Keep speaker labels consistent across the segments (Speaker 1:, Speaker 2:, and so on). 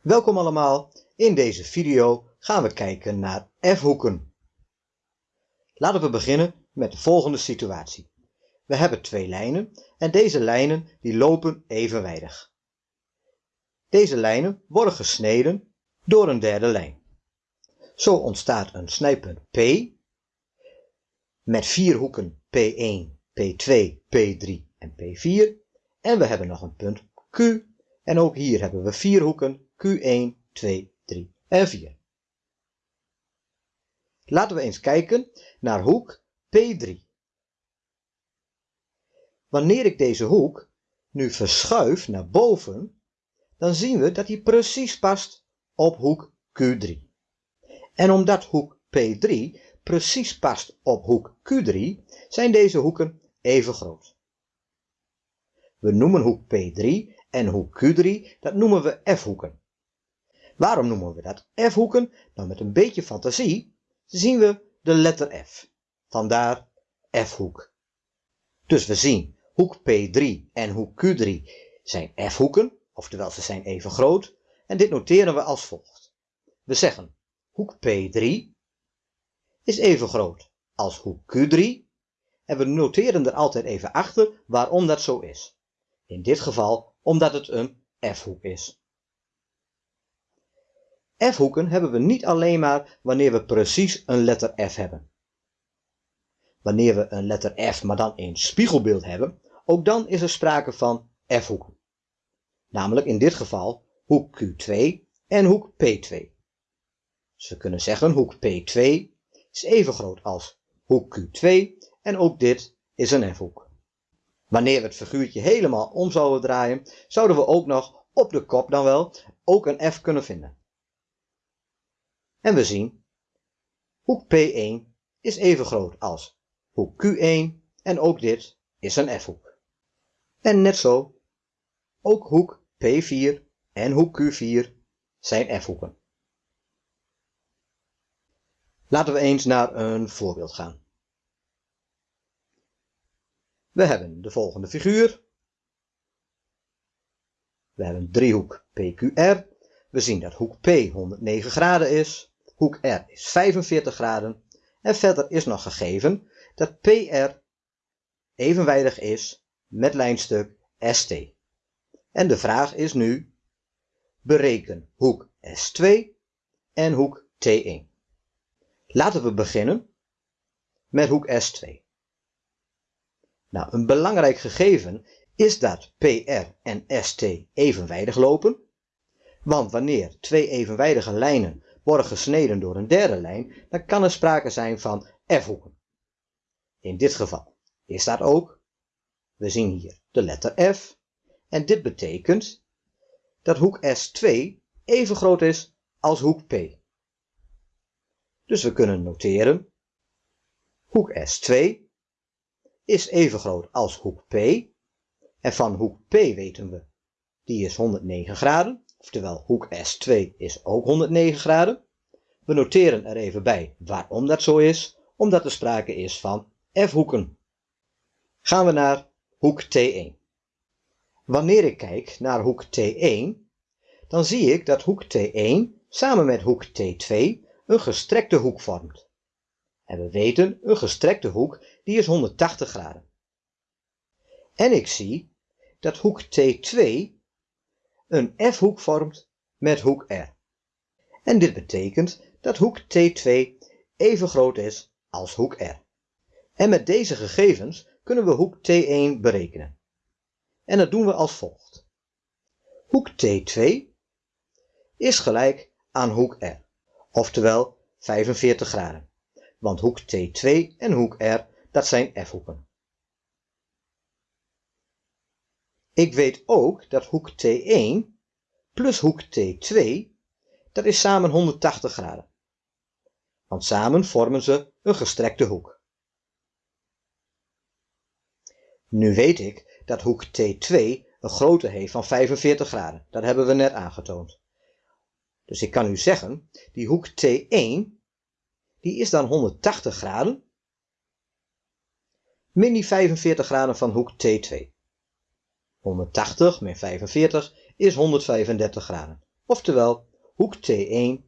Speaker 1: Welkom allemaal, in deze video gaan we kijken naar f-hoeken. Laten we beginnen met de volgende situatie. We hebben twee lijnen en deze lijnen die lopen evenwijdig. Deze lijnen worden gesneden door een derde lijn. Zo ontstaat een snijpunt P met vier hoeken P1, P2, P3 en P4 en we hebben nog een punt Q en ook hier hebben we vier hoeken Q1, 2, 3 en 4. Laten we eens kijken naar hoek P3. Wanneer ik deze hoek nu verschuif naar boven, dan zien we dat hij precies past op hoek Q3. En omdat hoek P3 precies past op hoek Q3, zijn deze hoeken even groot. We noemen hoek P3 en hoek Q3, dat noemen we f-hoeken. Waarom noemen we dat f-hoeken? Nou, met een beetje fantasie zien we de letter f. Vandaar f-hoek. Dus we zien hoek P3 en hoek Q3 zijn f-hoeken, oftewel ze zijn even groot, en dit noteren we als volgt. We zeggen hoek P3 is even groot als hoek Q3 en we noteren er altijd even achter waarom dat zo is. In dit geval omdat het een f-hoek is. F-hoeken hebben we niet alleen maar wanneer we precies een letter F hebben. Wanneer we een letter F maar dan in spiegelbeeld hebben, ook dan is er sprake van F-hoeken. Namelijk in dit geval hoek Q2 en hoek P2. Dus we kunnen zeggen hoek P2 is even groot als hoek Q2 en ook dit is een F-hoek. Wanneer we het figuurtje helemaal om zouden draaien, zouden we ook nog op de kop dan wel ook een F kunnen vinden. En we zien, hoek P1 is even groot als hoek Q1 en ook dit is een f-hoek. En net zo, ook hoek P4 en hoek Q4 zijn f-hoeken. Laten we eens naar een voorbeeld gaan. We hebben de volgende figuur. We hebben driehoek PQR. We zien dat hoek P 109 graden is hoek R is 45 graden en verder is nog gegeven dat PR evenwijdig is met lijnstuk ST. En de vraag is nu, bereken hoek S2 en hoek T1. Laten we beginnen met hoek S2. Nou, een belangrijk gegeven is dat PR en ST evenwijdig lopen. Want wanneer twee evenwijdige lijnen worden gesneden door een derde lijn, dan kan er sprake zijn van f-hoeken. In dit geval is dat ook. We zien hier de letter f. En dit betekent dat hoek S2 even groot is als hoek P. Dus we kunnen noteren. Hoek S2 is even groot als hoek P. En van hoek P weten we, die is 109 graden. Oftewel, hoek S2 is ook 109 graden. We noteren er even bij waarom dat zo is, omdat er sprake is van f-hoeken. Gaan we naar hoek T1. Wanneer ik kijk naar hoek T1, dan zie ik dat hoek T1 samen met hoek T2 een gestrekte hoek vormt. En we weten, een gestrekte hoek die is 180 graden. En ik zie dat hoek T2 een f-hoek vormt met hoek R. En dit betekent dat hoek T2 even groot is als hoek R. En met deze gegevens kunnen we hoek T1 berekenen. En dat doen we als volgt. Hoek T2 is gelijk aan hoek R, oftewel 45 graden. Want hoek T2 en hoek R, dat zijn f-hoeken. Ik weet ook dat hoek T1 plus hoek T2, dat is samen 180 graden. Want samen vormen ze een gestrekte hoek. Nu weet ik dat hoek T2 een grootte heeft van 45 graden. Dat hebben we net aangetoond. Dus ik kan u zeggen, die hoek T1, die is dan 180 graden, min die 45 graden van hoek T2. 180 min 45 is 135 graden. Oftewel, hoek T1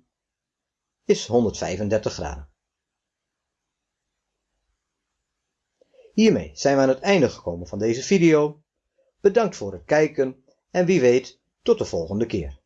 Speaker 1: is 135 graden. Hiermee zijn we aan het einde gekomen van deze video. Bedankt voor het kijken en wie weet tot de volgende keer.